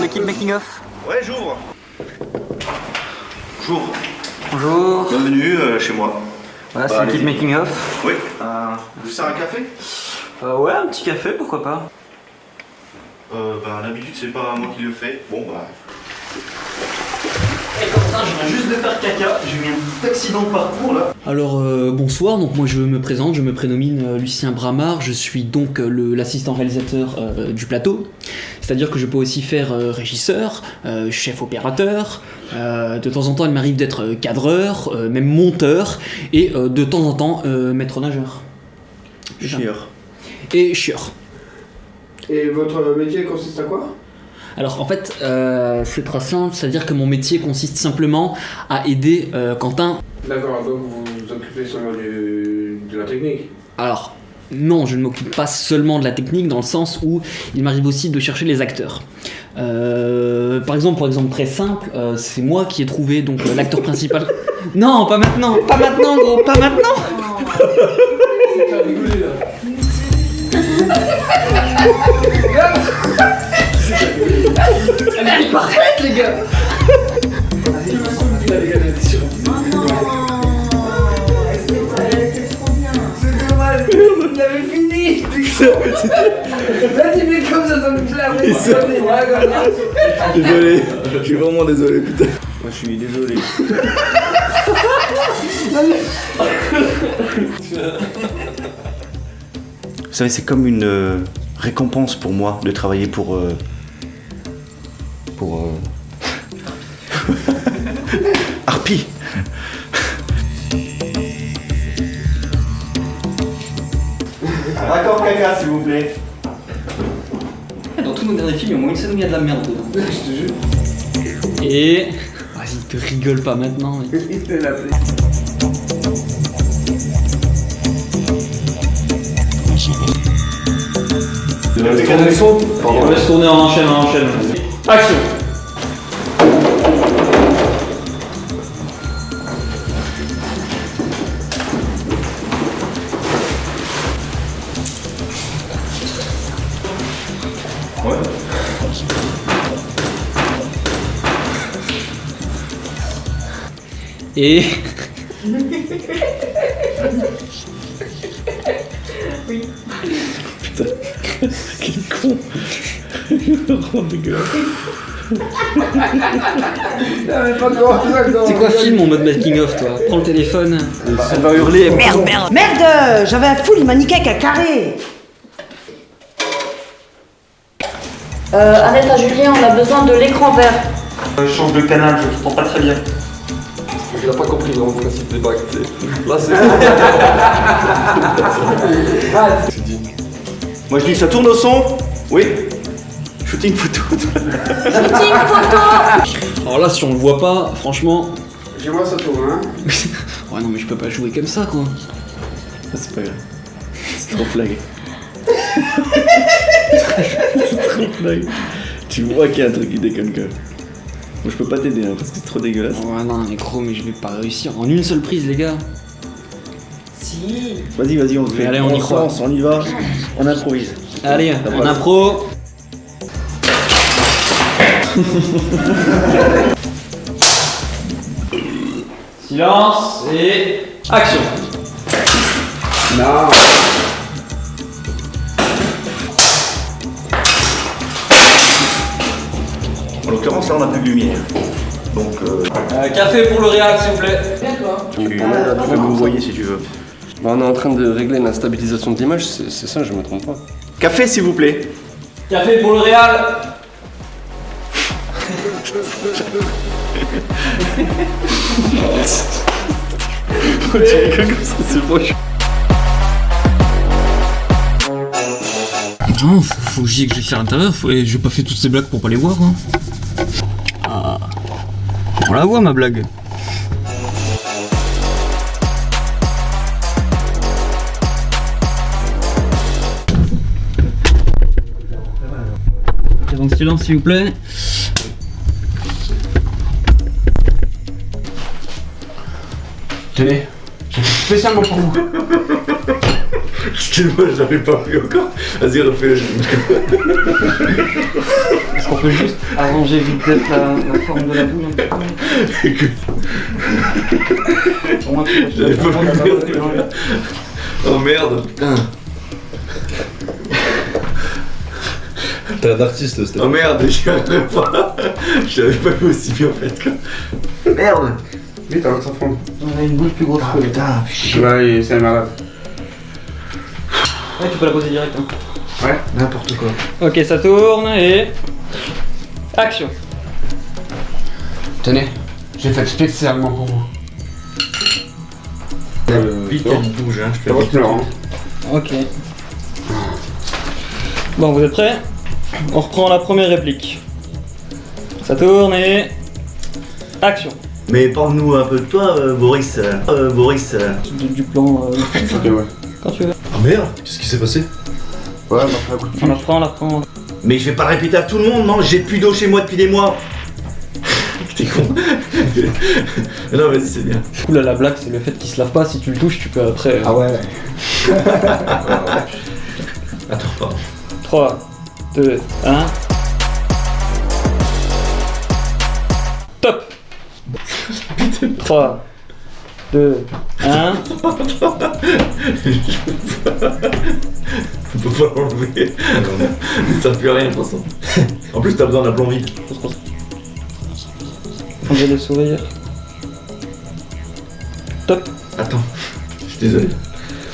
l'équipe Making of. Ouais, j'ouvre. J'ouvre. Bonjour. Bienvenue euh, chez moi. Voilà, Bah, c'est l'équipe allez-y. Making of. Oui. Euh, vous sers un café? Euh, ouais, un petit café, pourquoi pas. Euh, Bah, d'habitude, c'est pas moi qui le fais. Bon, bah. Et comme ça, je viens juste de faire caca. J'ai eu un petit accident de parcours là. Alors euh, bonsoir, donc moi je me présente, je me prénomine euh, Lucien Bramard, je suis donc euh, l'assistant réalisateur euh, du plateau, c'est-à-dire que je peux aussi faire euh, régisseur, euh, chef opérateur, euh, de temps en temps il m'arrive d'être euh, cadreur, euh, même monteur, et euh, de temps en temps euh, maître nageur. Chieur. Et chieur. Et votre métier consiste à quoi? Alors en fait, euh, c'est très simple, c'est-à-dire que mon métier consiste simplement à aider euh, Quentin D'accord, donc vous vous occupez seulement du, de la technique? Alors, non, je ne m'occupe pas seulement de la technique dans le sens où il m'arrive aussi de chercher les acteurs. Euh, par exemple, pour exemple très simple, euh, c'est moi qui ai trouvé donc euh, l'acteur principal. Non, pas maintenant, pas maintenant, gros, pas maintenant. Elle est parfaite, les gars. Désolé. Je suis vraiment désolé, putain. Moi, je suis désolé. Vous savez, c'est comme une euh, récompense pour moi de travailler pour. euh, pour. euh, Harpy. Un raccord caca, s'il vous plaît. Dans tous nos derniers films, il y a au moins une scène où il y a de la merde dedans. Je te jure. Et. Vas-y, te rigole pas maintenant. mais- On laisse tourner en enchaîne, en enchaîne. Action Et. C'est quoi film en mode making of toi Prends le téléphone. Elle va hurler. Merde, merde Merde J'avais un full, il m'a niqué avec un carré Euh, Annette à Julien, on a besoin de l'écran vert. change de canal, je comprends pas très bien. Il a pas compris vraiment le principe des bacs. Là, c'est. Moi, je dis ça tourne au son. Oui. Shooting photo. Shooting photo Alors là, si on le voit pas, franchement. Moi ça tourne, hein Ouais, non, mais je peux pas jouer comme ça quoi. c'est pas grave. C'est trop flag. c'est trop flag. Tu vois qu'il y a un truc qui déconne quand même. Moi, je peux pas t'aider hein, parce que c'est trop dégueulasse. Ouais, non, mais gros, mais je vais pas réussir en une seule prise, les gars. Si Vas-y, vas-y, on le fait. Allez, on y croit. on y va. On improvise. Allez, passe. impro. Silence et action Non En l'occurrence, là, on a plus de lumière. Donc, euh, Euh, Café pour le réal, s'il vous plaît. tu, tu peux me voyer si tu veux. Bah, on est en train de régler la stabilisation de l'image, c'est ça, je me trompe pas. Café, s'il vous plaît. Café pour le ça, c'est moche. Non, faut, faut que j'y aille que je à l'intérieur. Faut... et J'ai pas fait toutes ces blagues pour pas les voir. Hein. Ah. On la voit ma blague. Donc silence s'il vous plaît. Tenez, j'ai fait spécialement pour vous. Excuse-moi, je l'avais pas vu encore. Vas-y, refais-le. Est-ce qu'on peut juste arranger vite fait la, la forme de la boule un petit peu Écoute, Pour moi, tu- J'avais pas vu oh merde, putain. T'es un artiste, c'était Oh merde, j'y arriverai pas. Je l'avais pas vu aussi bien en fait. quoi. Merde. Vite, alors ça fond. On a une boule plus grosse Ah putain, chier. Ouais, c'est malade. Ouais, tu peux la poser direct. hein. Ouais. N'importe quoi. Ok, ça tourne et. Action Tenez, j'ai fait spécialement pour vous. Vite, elle bouge, hein. Je fais va hein. Ok. Bon, vous êtes prêts? On reprend la première réplique. Ça tourne et. Action Mais parle-nous un peu de toi, euh, Boris. Euh, Boris. euh. du, du plan euh, Ok, ouais. quand tu veux. Ah merde, qu'est-ce qui s'est passé? Ouais, bah, fait un coup de On la reprend, on la reprend. Mais je vais pas répéter à tout le monde, non J'ai plus d'eau chez moi depuis des mois. T'es con. non, vas-y, c'est bien. Du coup, là, la blague, c'est le fait qu'il se lave pas. Si tu le touches, tu peux après. euh, Ah ouais. Attends, pardon. 3, 2, 1. Top 3, 2, 1. On peut pas l'enlever. Ça à rien, de toute façon. En plus, t'as besoin d'un plomb vide. Enlevez le sourire. Top Attends, je suis désolé.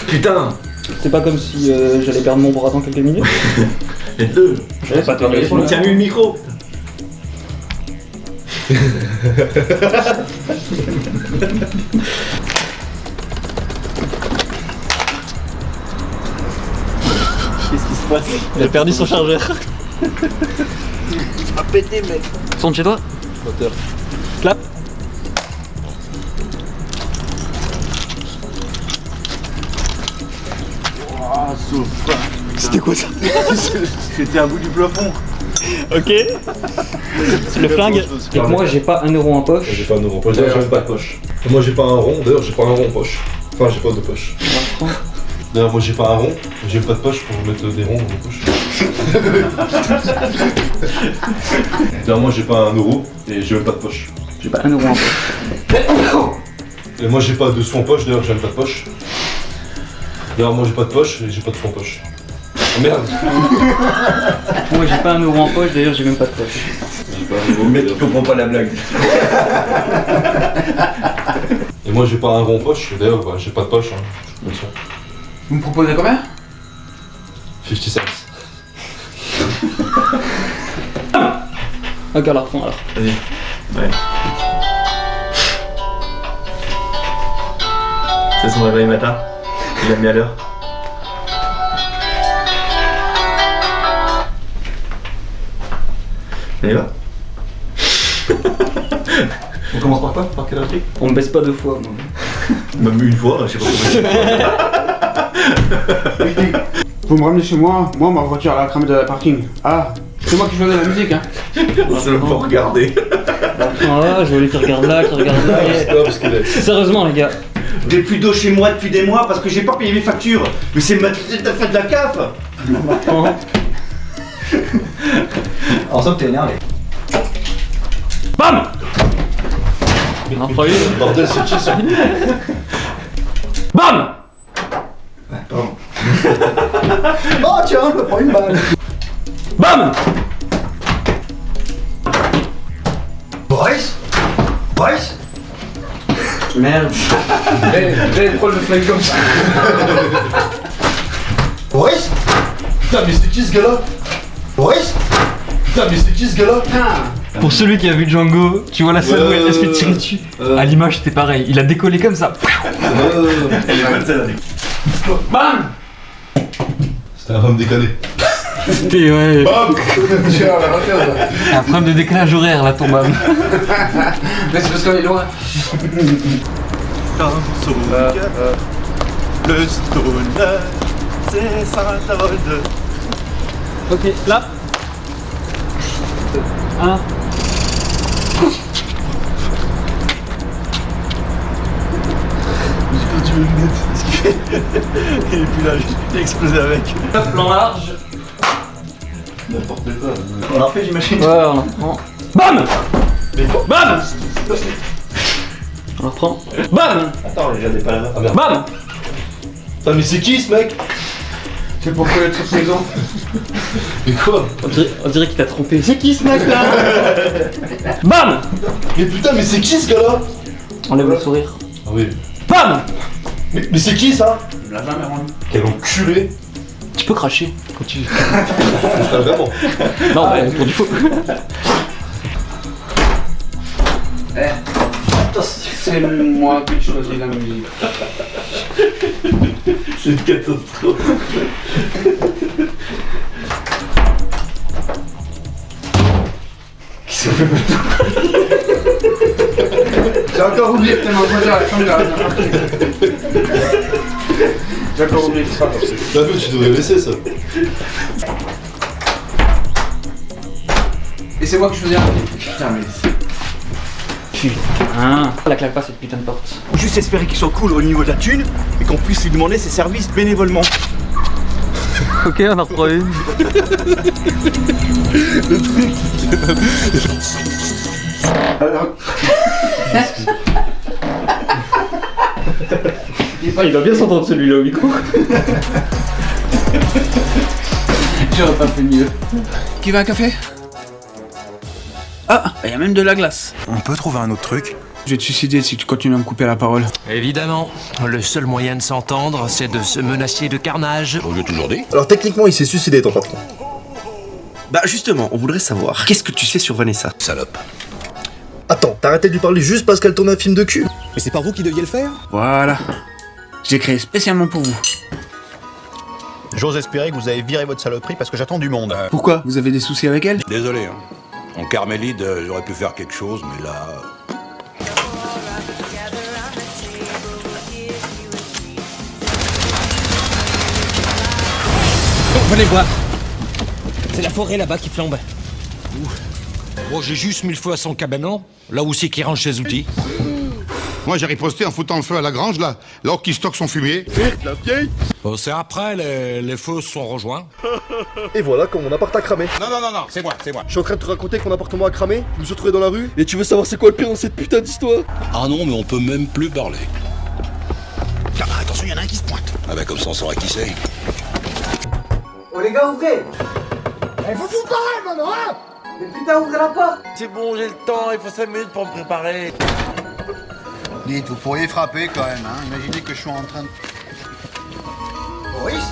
Putain C'est pas comme si euh, j'allais perdre mon bras dans quelques minutes. Aide-le Je vais pas pour le Tiens, le micro Qu'est-ce qui se passe Il a perdu son chargeur. A pété, mec. Sonne chez toi. Moteur. Clap. C'était quoi ça C'était un bout du plafond. Ok. le flingue. Et moi, j'ai pas un euro en poche. J'ai pas un euro en poche, d'ailleurs j'ai même pas de poche. Moi j'ai pas un rond, d'ailleurs j'ai pas un rond en poche. Enfin j'ai pas de poche. D'ailleurs moi j'ai pas un rond, j'ai pas de poche pour mettre des ronds dans mes poches. D'ailleurs moi j'ai pas un euro et j'ai même pas de poche. J'ai pas un euro en poche. Et moi j'ai pas de sous en poche, d'ailleurs j'ai même pas de poche. D'ailleurs moi j'ai pas de poche et j'ai pas de sous en poche. Oh merde Moi, j'ai pas un euro en poche. D'ailleurs, j'ai même pas de poche. J'ai pas un euro, Le mec, comprend pas la blague. Et moi j'ai pas un rond en poche, d'ailleurs bah, j'ai pas de poche. Hein. Bien sûr. Vous me proposez combien? 50 cents. Ok, reprend alors. Vas-y. Ouais. C'est son réveil matin? Il a mis à l'heure? Allez, va. On commence par quoi? Par quelle réplique On me baisse pas deux fois. moi. Même une fois, je sais pas comment. Vous me ramenez chez moi, moi ma voiture elle a cramé de la parking. Ah, c'est moi qui faisais la musique hein. C'est pour regarder. Ah, je vois les qui regardent là, qui regardent là. Qu'il. Sérieusement, les gars. J'ai plus d'eau chez moi depuis des mois parce que j'ai pas payé mes factures. Mais c'est ma t'as fait de la CAF En somme, t'es énervé. Bam. Bordel, c'est qui ça? Bam Oh tiens, je me prends une balle. Bam Boris? Boris? Merde. J'ai trop le flingue comme ça. Boris? Putain, mais c'est qui ce gars-là? Boris Putain, mais c'est qui ce gars-là Pour celui qui a vu Django, tu vois la scène où il se fait tirer dessus. Euh. À l'image, c'était pareil. Il a décollé comme ça. Elle est bonne celle-là. Bam C'était un homme décalé. C'était ouais. Regarde. Un problème de décalage horaire là, ton bam. Mais c'est parce qu'on est loin. Le stoner, c'est. Ok, là. Un. J'ai perdu mes lunettes. Il est plus là, j'ai explosé avec. Plan large. N'importe quoi. On l'a refait, j'imagine. Ouais, on en reprend. BAM BAM On reprend. BAM Attends, les gars, n'est pas là. Ah merde. BAM Putain, mais c'est qui ce mec? C'est pour connaître sa saison. Mais quoi On dirait, qu'il t'a trompé. C'est qui ce mec là BAM Mais putain, mais c'est qui ce gars-là Enlève le sourire. Ah oui. BAM Mais, mais c'est qui ça l'a jamais rendu. Quel enculé Tu peux cracher quand tu. Vraiment. Non, mais pour du faux. C'est moi qui choisis la musique. C'est une catastrophe. J'ai encore oublié que t'es mon voisin à la fin de la dernière partie. J'ai encore oublié que c'est pas possible. T'as vu, tu devrais laisser ça. Et c'est moi qui choisis la musique. Putain, mais. Putain. La claque pas cette putain de porte. Juste espérer qu'il soit cool au niveau de la thune et qu'on puisse lui demander ses services bénévolement. Ok, on en reprend une. il doit bien s'entendre celui-là au micro. J'aurais pas fait mieux. Qui veut un café? Ah, il y a même de la glace. On peut trouver un autre truc Je vais te suicider si tu continues à me couper la parole. Évidemment, le seul moyen de s'entendre, c'est de se menacer de carnage. On l'a toujours dit. Alors techniquement, il s'est suicidé ton patron. Bah justement, on voudrait savoir, qu'est-ce que tu sais sur Vanessa? Salope. Attends, t'as arrêté de lui parler juste parce qu'elle tourne un film de cul? Mais c'est pas vous qui deviez le faire? Voilà. J'ai créé spécialement pour vous. J'ose espérer que vous avez viré votre saloperie parce que j'attends du monde. Pourquoi? Vous avez des soucis avec elle? Désolé, hein. En Carmélide, euh, j'aurais pu faire quelque chose, mais là. Venez voir. C'est la forêt là-bas qui flambe. Bon, j'ai juste mis le feu à son cabanon, là où c'est qu'il range ses outils. Moi, j'ai riposté en foutant le feu à la grange, là, là qui stocke son fumier. la vieille Bon, c'est après, les, les feux se sont rejoints. Et voilà, comme mon appart a cramé. Non, non, non, non, c'est moi, c'est moi. Je suis en train de te raconter que mon appartement a cramé, je me suis retrouvé dans la rue, et tu veux savoir c'est quoi le pire dans cette putain d'histoire? Ah non, mais on peut même plus parler. Ah, attention, il y en a un qui se pointe. Ah bah comme ça, on saura qui c'est. Oh les gars, ouvrez Eh, vous vous parlez maintenant, hein Mais putain, ouvrez la porte C'est bon, j'ai le temps, il faut 5 minutes pour me préparer. Dites, vous pourriez frapper quand même, hein. Imaginez que je suis en train de. Boris